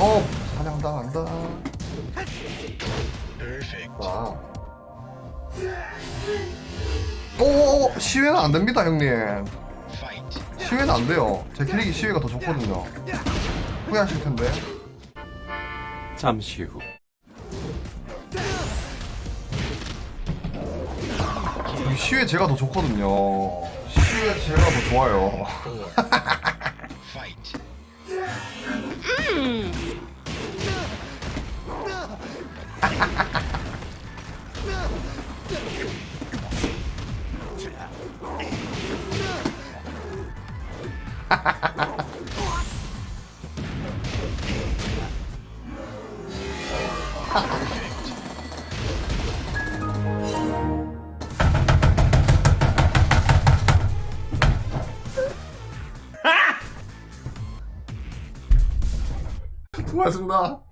어 사냥당한다. 아. 오 시외는 안 됩니다 형님. 시외는 안 돼요. 제 캐릭이 시외가 더 좋거든요. 후회하실 텐데. 잠시 후. 시외 제가 더 좋거든요. 시외 제가 더 좋아요 고맙습니다